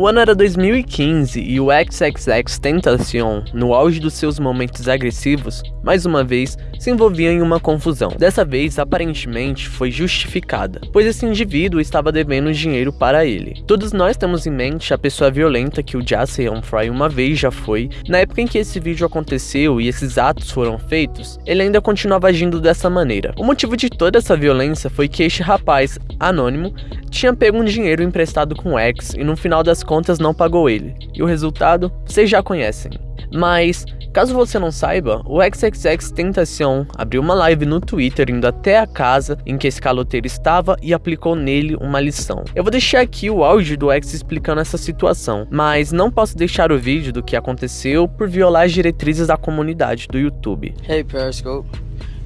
O ano era 2015 e o XXX Tentacion, no auge dos seus momentos agressivos, mais uma vez se envolvia em uma confusão. Dessa vez, aparentemente, foi justificada, pois esse indivíduo estava devendo dinheiro para ele. Todos nós temos em mente a pessoa violenta que o Jassy Fry uma vez já foi. Na época em que esse vídeo aconteceu e esses atos foram feitos, ele ainda continuava agindo dessa maneira. O motivo de toda essa violência foi que este rapaz, anônimo, tinha pego um dinheiro emprestado com o X e no final das contas não pagou ele. E o resultado, vocês já conhecem. Mas, caso você não saiba, o XXX Tentacion abriu uma live no Twitter indo até a casa em que esse caloteiro estava e aplicou nele uma lição. Eu vou deixar aqui o áudio do X explicando essa situação, mas não posso deixar o vídeo do que aconteceu por violar as diretrizes da comunidade do YouTube. Hey Periscope,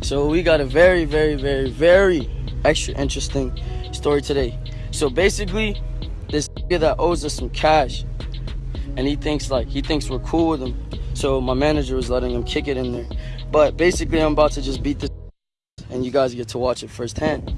so we got a very very very very extra interesting story today. So basically, this that owes us some cash and he thinks like he thinks we're cool with him. So my manager was letting him kick it in there. But basically I'm about to just beat this and you guys get to watch it firsthand.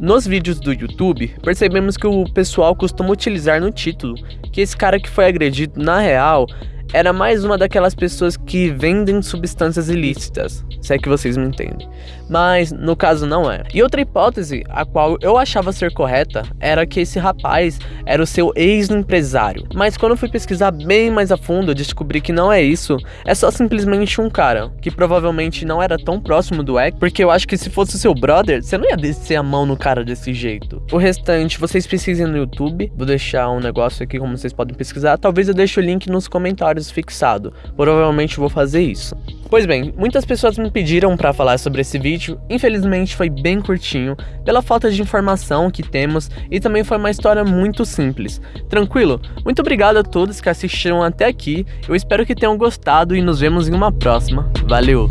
Nos vídeos do YouTube, percebemos que o pessoal costuma utilizar no título que esse cara que foi agredido na real era mais uma daquelas pessoas que vendem substâncias ilícitas, se é que vocês me entendem. Mas no caso não é. E outra hipótese, a qual eu achava ser correta, era que esse rapaz era o seu ex-empresário. Mas quando eu fui pesquisar bem mais a fundo, descobri que não é isso. É só simplesmente um cara, que provavelmente não era tão próximo do ex, porque eu acho que se fosse seu brother, você não ia descer a mão no cara desse jeito. O restante, vocês pesquisem no YouTube. Vou deixar um negócio aqui como vocês podem pesquisar. Talvez eu deixe o link nos comentários fixado. Provavelmente vou fazer isso. Pois bem, muitas pessoas me pediram para falar sobre esse vídeo, infelizmente foi bem curtinho, pela falta de informação que temos e também foi uma história muito simples. Tranquilo? Muito obrigado a todos que assistiram até aqui, eu espero que tenham gostado e nos vemos em uma próxima. Valeu!